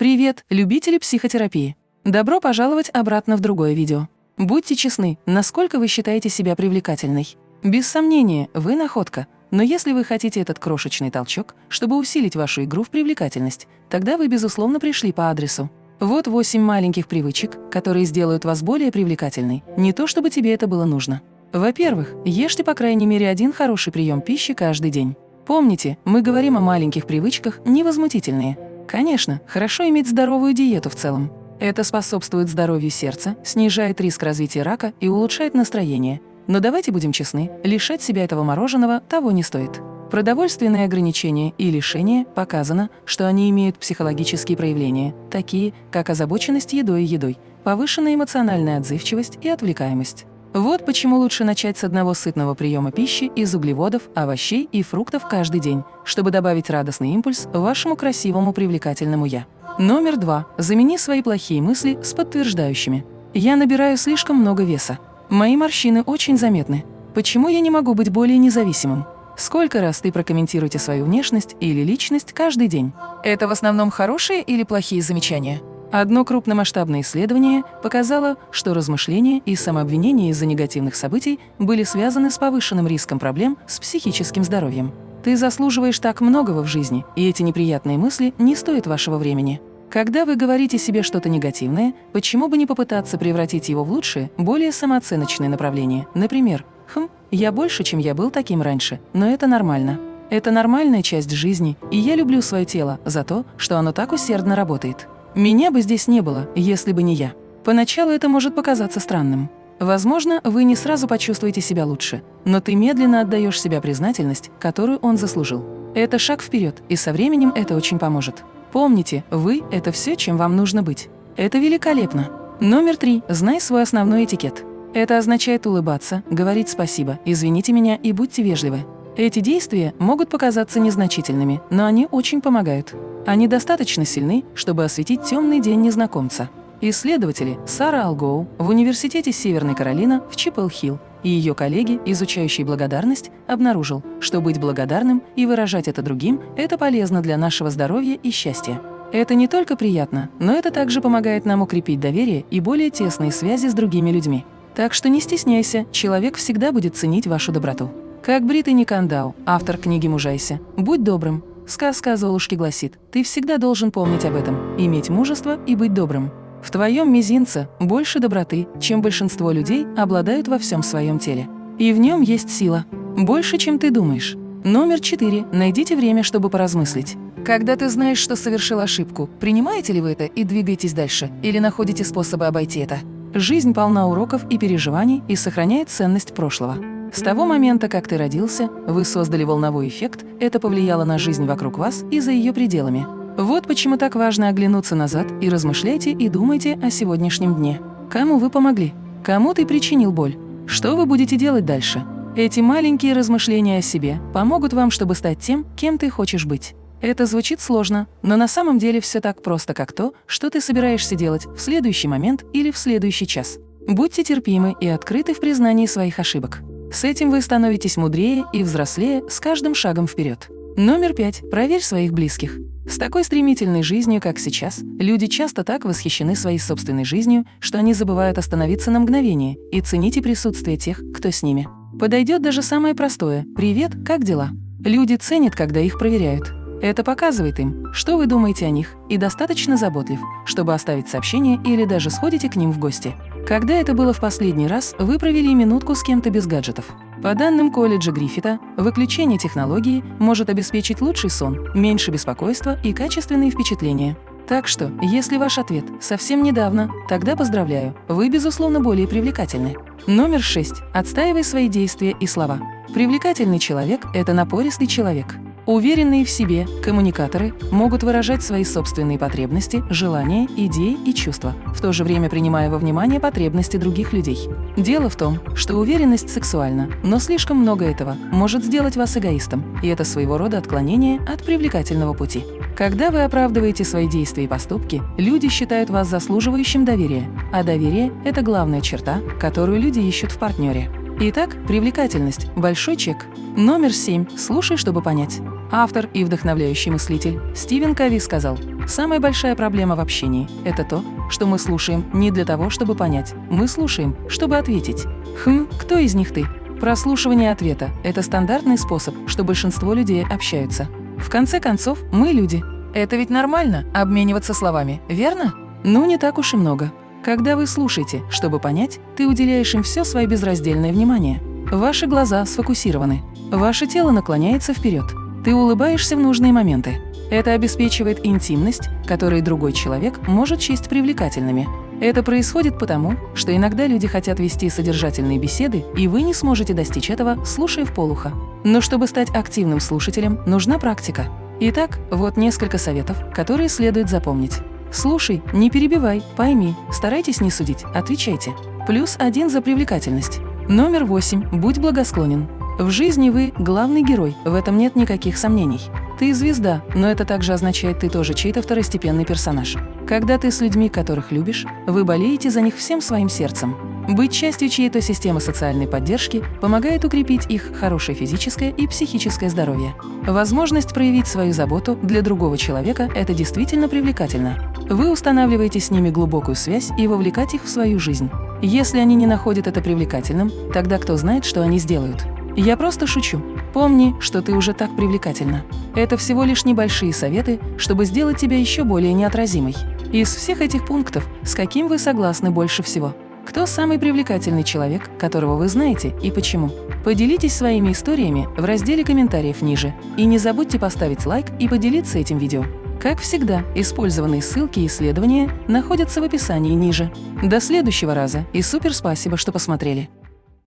Привет, любители психотерапии! Добро пожаловать обратно в другое видео. Будьте честны, насколько вы считаете себя привлекательной? Без сомнения, вы находка. Но если вы хотите этот крошечный толчок, чтобы усилить вашу игру в привлекательность, тогда вы, безусловно, пришли по адресу. Вот 8 маленьких привычек, которые сделают вас более привлекательной, не то чтобы тебе это было нужно. Во-первых, ешьте по крайней мере один хороший прием пищи каждый день. Помните, мы говорим о маленьких привычках невозмутительные. Конечно, хорошо иметь здоровую диету в целом. Это способствует здоровью сердца, снижает риск развития рака и улучшает настроение. Но давайте будем честны, лишать себя этого мороженого того не стоит. Продовольственные ограничения и лишения показано, что они имеют психологические проявления, такие как озабоченность едой и едой, повышенная эмоциональная отзывчивость и отвлекаемость. Вот почему лучше начать с одного сытного приема пищи из углеводов, овощей и фруктов каждый день, чтобы добавить радостный импульс вашему красивому привлекательному «я». Номер два. Замени свои плохие мысли с подтверждающими. «Я набираю слишком много веса. Мои морщины очень заметны. Почему я не могу быть более независимым?» Сколько раз ты прокомментируете свою внешность или личность каждый день? Это в основном хорошие или плохие замечания? Одно крупномасштабное исследование показало, что размышления и самообвинения из-за негативных событий были связаны с повышенным риском проблем с психическим здоровьем. Ты заслуживаешь так многого в жизни, и эти неприятные мысли не стоят вашего времени. Когда вы говорите себе что-то негативное, почему бы не попытаться превратить его в лучшее, более самооценочное направление? Например, «Хм, я больше, чем я был таким раньше, но это нормально». Это нормальная часть жизни, и я люблю свое тело за то, что оно так усердно работает. Меня бы здесь не было, если бы не я. Поначалу это может показаться странным. Возможно, вы не сразу почувствуете себя лучше, но ты медленно отдаешь себя признательность, которую он заслужил. Это шаг вперед, и со временем это очень поможет. Помните, вы – это все, чем вам нужно быть. Это великолепно. Номер три. Знай свой основной этикет. Это означает улыбаться, говорить спасибо, извините меня и будьте вежливы. Эти действия могут показаться незначительными, но они очень помогают. Они достаточно сильны, чтобы осветить темный день незнакомца. Исследователи Сара Алгоу в Университете Северной Каролина в Чиппел-Хилл и ее коллеги, изучающие благодарность, обнаружил, что быть благодарным и выражать это другим – это полезно для нашего здоровья и счастья. Это не только приятно, но это также помогает нам укрепить доверие и более тесные связи с другими людьми. Так что не стесняйся, человек всегда будет ценить вашу доброту. Как Британи Кандау, автор книги «Мужайся», будь добрым. Сказка о Золушке гласит, ты всегда должен помнить об этом, иметь мужество и быть добрым. В твоем мизинце больше доброты, чем большинство людей обладают во всем своем теле. И в нем есть сила. Больше, чем ты думаешь. Номер четыре. Найдите время, чтобы поразмыслить. Когда ты знаешь, что совершил ошибку, принимаете ли вы это и двигаетесь дальше, или находите способы обойти это? Жизнь полна уроков и переживаний и сохраняет ценность прошлого. С того момента, как ты родился, вы создали волновой эффект, это повлияло на жизнь вокруг вас и за ее пределами. Вот почему так важно оглянуться назад и размышляйте и думайте о сегодняшнем дне. Кому вы помогли? Кому ты причинил боль? Что вы будете делать дальше? Эти маленькие размышления о себе помогут вам, чтобы стать тем, кем ты хочешь быть. Это звучит сложно, но на самом деле все так просто, как то, что ты собираешься делать в следующий момент или в следующий час. Будьте терпимы и открыты в признании своих ошибок. С этим вы становитесь мудрее и взрослее с каждым шагом вперед. Номер пять. Проверь своих близких. С такой стремительной жизнью, как сейчас, люди часто так восхищены своей собственной жизнью, что они забывают остановиться на мгновение и цените присутствие тех, кто с ними. Подойдет даже самое простое «Привет, как дела?». Люди ценят, когда их проверяют. Это показывает им, что вы думаете о них, и достаточно заботлив, чтобы оставить сообщение или даже сходите к ним в гости. Когда это было в последний раз, вы провели минутку с кем-то без гаджетов. По данным колледжа Гриффита, выключение технологии может обеспечить лучший сон, меньше беспокойства и качественные впечатления. Так что, если ваш ответ совсем недавно, тогда поздравляю, вы, безусловно, более привлекательны. Номер 6. Отстаивай свои действия и слова. Привлекательный человек – это напористый человек. Уверенные в себе коммуникаторы могут выражать свои собственные потребности, желания, идеи и чувства, в то же время принимая во внимание потребности других людей. Дело в том, что уверенность сексуальна, но слишком много этого может сделать вас эгоистом, и это своего рода отклонение от привлекательного пути. Когда вы оправдываете свои действия и поступки, люди считают вас заслуживающим доверия, а доверие – это главная черта, которую люди ищут в партнере. Итак, привлекательность – большой чек. Номер семь. Слушай, чтобы понять. Автор и вдохновляющий мыслитель Стивен Кови сказал, Самая большая проблема в общении – это то, что мы слушаем не для того, чтобы понять, мы слушаем, чтобы ответить. Хм, кто из них ты? Прослушивание ответа – это стандартный способ, что большинство людей общаются. В конце концов, мы люди. Это ведь нормально – обмениваться словами, верно? Ну, не так уж и много. Когда вы слушаете, чтобы понять, ты уделяешь им все свое безраздельное внимание. Ваши глаза сфокусированы. Ваше тело наклоняется вперед. Ты улыбаешься в нужные моменты. Это обеспечивает интимность, которую другой человек может счесть привлекательными. Это происходит потому, что иногда люди хотят вести содержательные беседы, и вы не сможете достичь этого, слушая в полухо. Но чтобы стать активным слушателем, нужна практика. Итак, вот несколько советов, которые следует запомнить. Слушай, не перебивай, пойми, старайтесь не судить, отвечайте. Плюс один за привлекательность. Номер восемь. Будь благосклонен. В жизни вы – главный герой, в этом нет никаких сомнений. Ты звезда, но это также означает, ты тоже чей-то второстепенный персонаж. Когда ты с людьми, которых любишь, вы болеете за них всем своим сердцем. Быть частью чьей-то системы социальной поддержки помогает укрепить их хорошее физическое и психическое здоровье. Возможность проявить свою заботу для другого человека – это действительно привлекательно. Вы устанавливаете с ними глубокую связь и вовлекать их в свою жизнь. Если они не находят это привлекательным, тогда кто знает, что они сделают. Я просто шучу. Помни, что ты уже так привлекательна. Это всего лишь небольшие советы, чтобы сделать тебя еще более неотразимой. Из всех этих пунктов, с каким вы согласны больше всего? Кто самый привлекательный человек, которого вы знаете и почему? Поделитесь своими историями в разделе комментариев ниже. И не забудьте поставить лайк и поделиться этим видео. Как всегда, использованные ссылки и исследования находятся в описании ниже. До следующего раза и супер спасибо, что посмотрели!